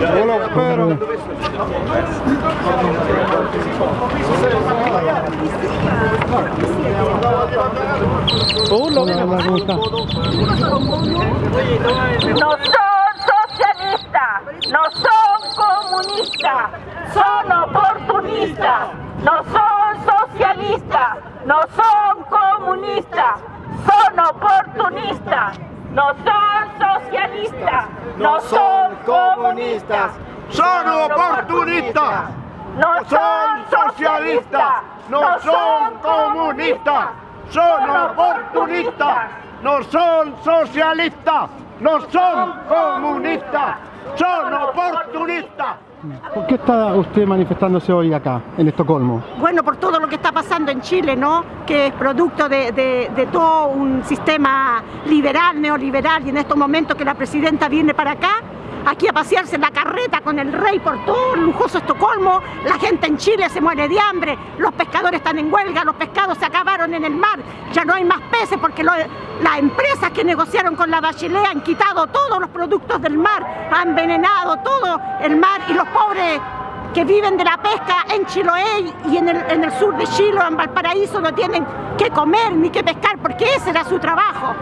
Yo lo espero. Hola, ¿cómo está? No son socialistas, no son comunistas, son oportunistas, no son socialistas, no son comunistas, son oportunistas, no son socialistas, no son comunistas, Son oportunistas, no son socialistas, no son comunistas, son oportunistas, no son socialistas, no son comunistas, son oportunistas. ¿Por qué está usted manifestándose hoy acá, en Estocolmo? bueno, por todo lo que está pasando en Chile, ¿no? Que es producto de, de- de todo un sistema liberal, neoliberal, y en estos momentos que la presidenta viene para acá, aquí a pasearse en la carreta con el rey por todo el lujoso Estocolmo, la gente en Chile se muere de hambre, los pescadores están en huelga, los pescados se acabaron en el mar, ya no hay más peces porque las empresas que negociaron con la Bachelet han quitado todos los productos del mar, han envenenado todo el mar y los pobres que viven de la pesca en Chiloé y en el, sur de Chile en Valparaíso no tienen que comer ni que pescar porque ese era su trabajo.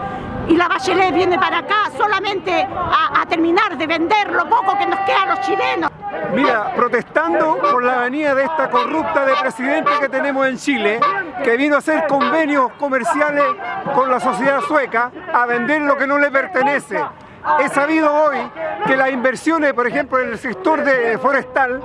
Y la Bachelet viene para acá solamente a, terminar de vender lo poco que nos queda a los chilenos. Mira, protestando por la venida de esta corrupta de presidente que tenemos en Chile, que vino a hacer convenios comerciales con la sociedad sueca a vender lo que no le pertenece. He sabido hoy que las inversiones, por ejemplo, en el sector forestal,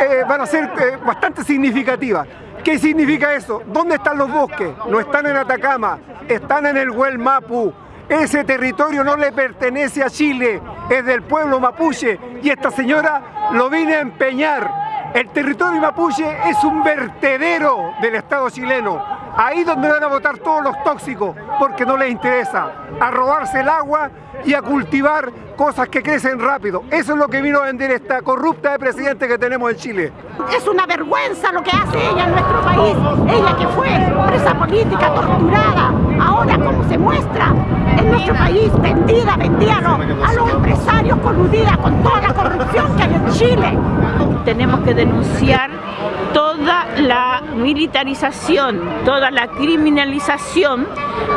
eh, van a ser eh, bastante significativas. ¿Qué significa eso? ¿Dónde están los bosques? No están en Atacama, están en el Huel Mapu. Ese territorio no le pertenece a Chile, es del pueblo mapuche y esta señora lo viene a empeñar. El territorio mapuche es un vertedero del Estado chileno. Ahí donde van a botar todos los tóxicos, porque no les interesa. A robarse el agua y a cultivar cosas que crecen rápido. Eso es lo que vino a vender esta corrupta de presidente que tenemos en Chile. Es una vergüenza lo que hace ella en nuestro país. Ella que fue presa política, torturada, ahora como se muestra en nuestro país, vendida, vendida a los, a los coludida con toda la corrupción que hay en Chile. tenemos que denunciar toda la militarización, toda la criminalización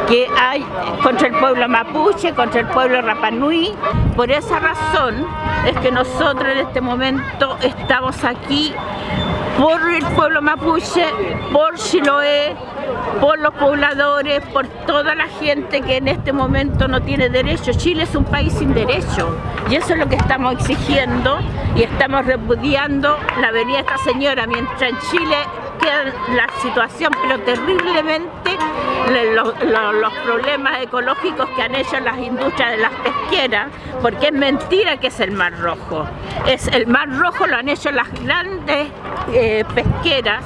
que hay contra el pueblo mapuche, contra el pueblo rapanui. Por esa razón es que nosotros en este momento estamos aquí por el pueblo mapuche, por Chiloé, por los pobladores, por toda la gente que en este momento no tiene derecho. Chile es un país sin derecho y eso es lo que estamos exigiendo y estamos repudiando la venida de esta señora mientras en Chile queda la situación pero terriblemente le- lo- lo- los problemas ecológicos que han hecho las industrias de las pesqueras porque es mentira que es el Mar Rojo es el Mar Rojo lo han hecho las grandes eh, pesqueras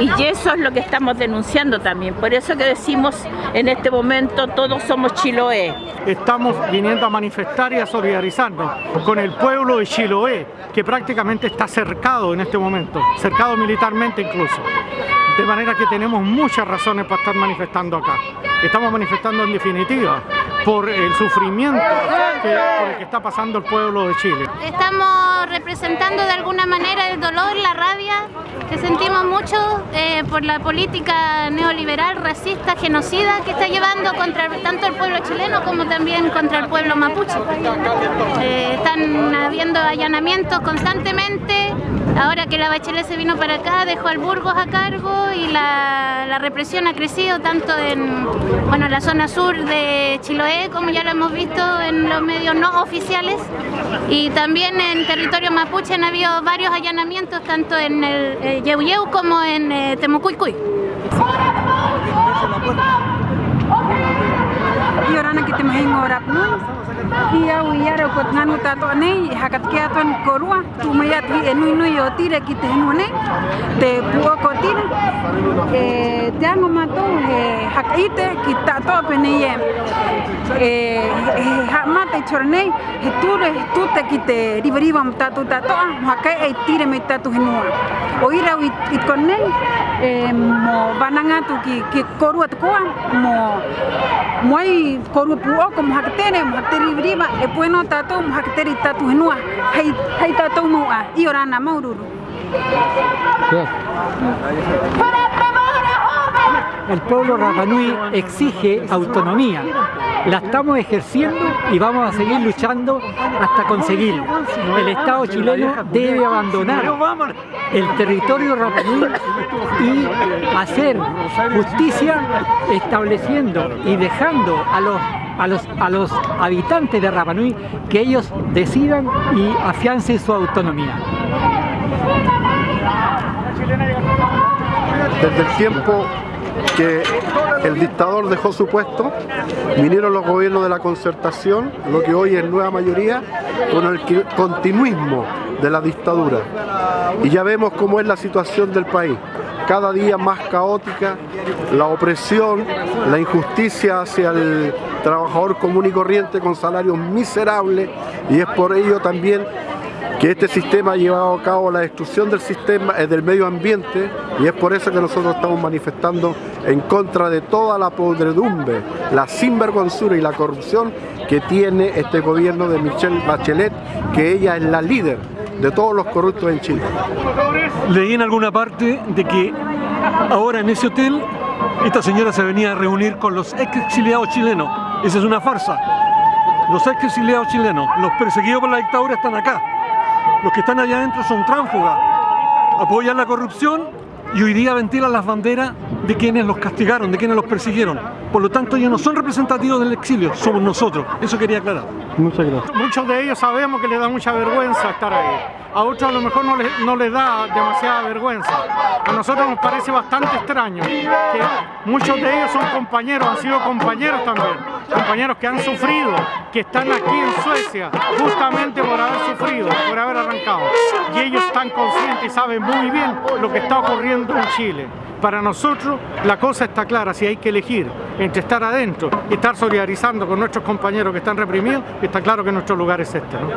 y eso es lo que estamos denunciando también por eso que decimos en este momento todos somos Chiloé estamos viniendo a manifestar y a solidarizarnos con el pueblo de Chiloé, que prácticamente está cercado en este momento, cercado militarmente incluso. De manera que tenemos muchas razones para estar manifestando acá. Estamos manifestando en definitiva por el sufrimiento que, por el que está pasando el pueblo de Chile. Estamos representando de alguna manera el dolor, la rabia que sentimos mucho eh, por la política neoliberal, racista, genocida que está llevando contra tanto el pueblo chileno como también contra el pueblo mapuche. Eh, están habiendo allanamientos constantemente. Ahora que la Bachelet se vino para acá, dejó al Burgos a cargo y la, represión ha crecido tanto en bueno, la zona sur de Chiloé, como ya lo hemos visto en los medios no oficiales, y también en territorio mapuche han habido varios allanamientos, tanto en el eh, Yeuyeu como en eh, Temucuicui. Iorana que te ki au i ara ko tnanu tato nei hakat ke aton korua tu mai at vi enu inu yo tire ki te nu nei. Te puo ko tin e te ango mato he hakite ki tato pe nei e e ha mate chorne he tu re tu te ki te riveriva tato tato hakai e tire me tato henua. O ira u i kon nei e mo vananga tu ki ki korua tu ko mo mo ai korua puo ko mo hakte nei mo hakte riva e pueno tatou mo tatou he nua hei, hei tatou moua a i o maururu yeah. Yeah. El pueblo Rapanui exige autonomía. La estamos ejerciendo y vamos a seguir luchando hasta conseguirlo. El Estado chileno debe abandonar el territorio Rapanui y hacer justicia estableciendo y dejando a los, a los, a los habitantes de Rapanui que ellos decidan y afiancen su autonomía. Desde el tiempo que el dictador dejó su puesto, vinieron los gobiernos de la concertación, lo que hoy es nueva mayoría, con el continuismo de la dictadura. Y ya vemos cómo es la situación del país, cada día más caótica, la opresión, la injusticia hacia el trabajador común y corriente con salarios miserables, y es por ello también que este sistema ha llevado a cabo la destrucción del sistema eh, del medio ambiente y es por eso que nosotros estamos manifestando en contra de toda la podredumbre, la sinvergüenzura y la corrupción que tiene este gobierno de Michelle Bachelet, que ella es la líder de todos los corruptos en Chile. Leí en alguna parte de que ahora en ese hotel esta señora se venía a reunir con los ex exiliados chilenos. Esa es una farsa. Los ex exiliados chilenos, los perseguidos por la dictadura están acá. Los que están allá adentro son tránsfugas, apoyan la corrupción y hoy día ventilan las banderas de quienes los castigaron, de quienes los persiguieron. Por lo tanto, ellos no son representativos del exilio, somos nosotros. Eso quería aclarar. Muchas gracias. Muchos de ellos sabemos que les da mucha vergüenza estar ahí. A otros a lo mejor no les, no les da demasiada vergüenza. A nosotros nos parece bastante extraño que muchos de ellos son compañeros, han sido compañeros también. Compañeros que han sufrido, que están aquí en Suecia justamente por haber sufrido, por haber arrancado. Y ellos están conscientes y saben muy bien lo que está ocurriendo en Chile. Para nosotros la cosa está clara, si hay que elegir entre estar adentro y estar solidarizando con nuestros compañeros que están reprimidos, está claro que nuestro lugar es este. ¿no?